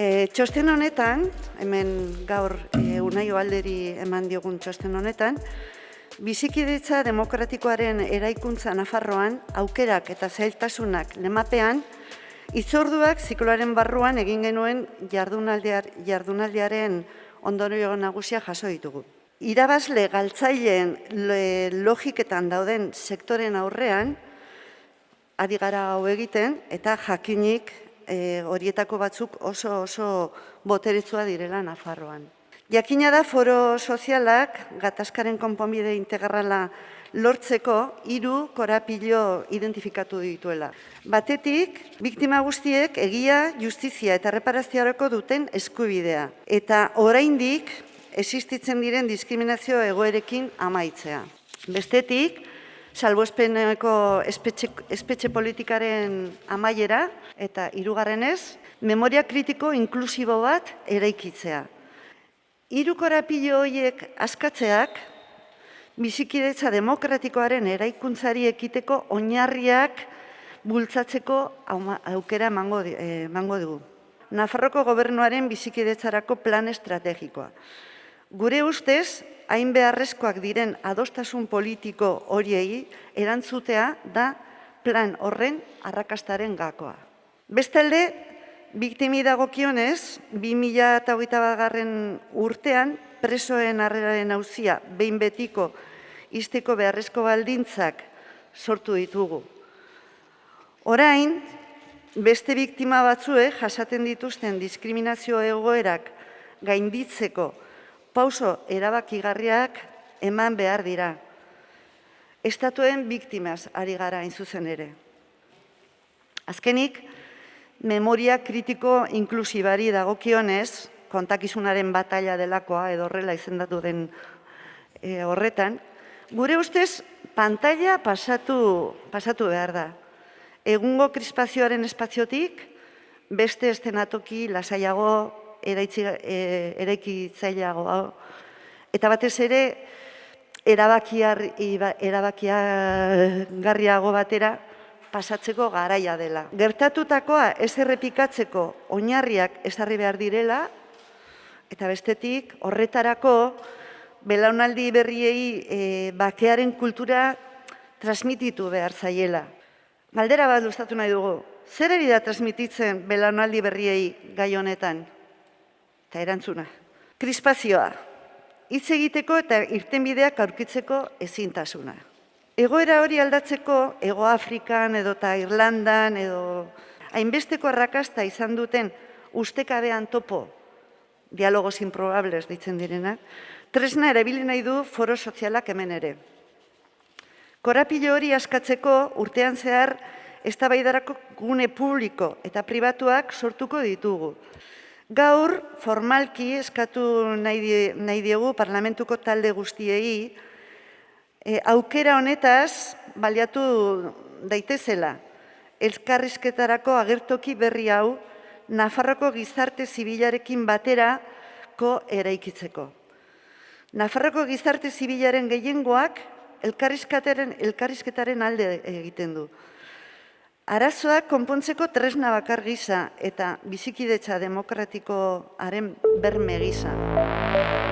Txosten honetan, hemen gaur e, Unai Oalderi eman diogun txosten honetan, bizikidetza demokratikoaren eraikuntza Nafarroan aukerak eta zailtasunak lemapean, itzorduak zikloaren barruan egin genuen jardunaldiar, jardunaldiaren ondorio nagusia jaso ditugu. Irabazle galtzaileen logiketan dauden sektoren aurrean, ari gara hau egiten, eta jakinik e, horietako batzuk oso oso boteretsua direla Nafarroan. Jakina da foro sozialak gatazkaren konponbide integrala lortzeko hiru korapilo identifikatu dituela. Batetik, biktima guztiek egia, justizia eta reparazioarako duten eskubidea. Eta oraindik existitzen diren diskriminazio egoerekin amaitzea. Bestetik, salbuespeneko espetxe, espetxe politikaren amaiera eta hirugarrenez, memoria kritiko inklusibo bat eraikitzea. Hiru korapilo horiek askatzeak bizikidetza demokratikoaren eraikuntzari ekiteko oinarriak bultzatzeko aukera emango eh, dugu. Nafarroko gobernuaren bizikidetzarako plan estrategikoa. Gure ustez, hain beharrezkoak diren adostasun politiko horiei erantzutea da plan horren arrakastaren gakoa. Bestalde, biktimi dagokionez, 2008 garren urtean, presoen harreraren hauzia behin betiko izteko beharrezko baldintzak sortu ditugu. Orain, beste biktima batzue jasaten dituzten diskriminazio egoerak gainditzeko pauso erabakigarriak eman behar dira. Estatuen biktimaz ari gara zuzen ere. Azkenik, memoria kritiko inklusibari dagokionez, kontakizunaren batalla delakoa edo horrela izendatu den e, horretan, gure ustez pantalla pasatu, pasatu behar da. Egungo krispazioaren espaziotik, beste estenatoki lasaiago eraitzi, e, eraikitzaileago hau. Eta batez ere, erabakiar, erabakiagarriago batera pasatzeko garaia dela. Gertatutakoa ez errepikatzeko oinarriak ezarri behar direla, eta bestetik horretarako belaunaldi berriei e, bakearen kultura transmititu behar zaiela. Galdera bat luztatu nahi dugu, zer da transmititzen belaunaldi berriei gai honetan? Eta erantzuna. Krispazioa, hitz egiteko eta irtenbideak aurkitzeko ezintasuna. Egoera hori aldatzeko, Ego Afrikan edo eta Irlandan edo hainbesteko arrakasta izan duten ustekabean topo, dialogos improbables ditzen direnak, tresna erabili nahi du foro sozialak hemen ere. Korapilo hori askatzeko urtean zehar eztabaidarako gune publiko eta pribatuak sortuko ditugu. Gaur, formalki eskatu nahi diegu parlamentuko talde guztiei, e, aukera honetaz baliatu daitezela, elkarrizketarako agertoki berri hau, Nafarroko gizarte zibilarekin baterako eraikitzeko. Nafarroko gizarte zibilaren gehiengoak elkarrizketaren alde egiten du. Arazoak konpontzeko tresna bakar gisa eta bizikidetza demokratikoaren berme gisa.